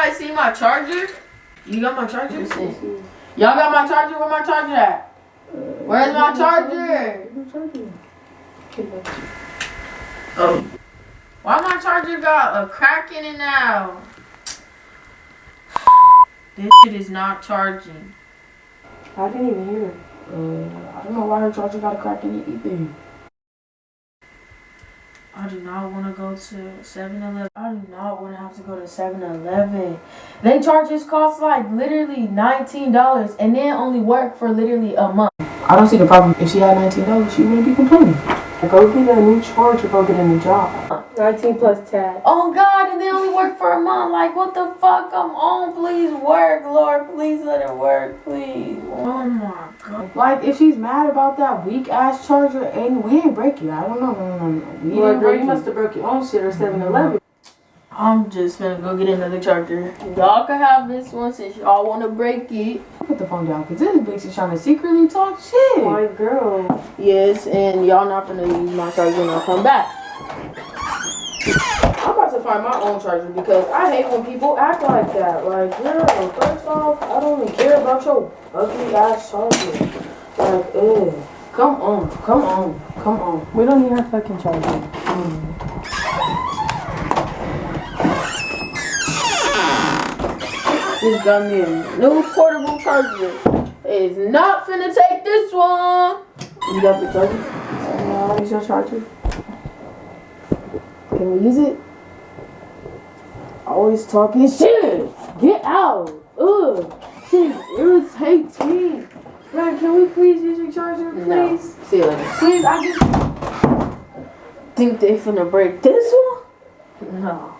Anybody see my charger? You got my charger? Y'all got my charger? Where my charger at? Where's my charger? Oh. Why my charger got a crack in it now? This shit is not charging. I didn't even hear it. Uh, I don't know why her charger got a crack in it either. I do not want to go to 7-Eleven. I do not want to have to go to 7-Eleven. They charges cost like literally $19 and then only work for literally a month. I don't see the problem. If she had $19, she wouldn't be complaining. Go get a new charge or go get a new job. 19 plus tag. Oh God, and they only work for a month. Like what the fuck? Come on, please work, Lord. Please let it work, please. Oh my God. Like, if she's mad about that weak ass charger, and we ain't break it. I don't know. No, no, no. We Well, didn't girl, break you it. must have broke your own shit or 7 Eleven. I'm just gonna go get another charger. Y'all can have this one since y'all want to break it. Put the phone down, cause this bitch is trying to secretly talk shit. My girl. Yes, and y'all not gonna use my charger when I come back. I'm about to find my own charger because I hate when people act like that. Like, girl, first off, I don't even care about your ugly ass charger. Like, ugh. Come on, come on, come on. We don't need her fucking charger. Just mm. got me a new portable charger. It's not finna take this one. You got the charger? Uh, no, it's your charger. Can we use it? Always talking shit. Get out. Ugh. Shit irritating. Man, can we please use your charger, please? No. See you later. Please, I just. Think they finna break this one? No.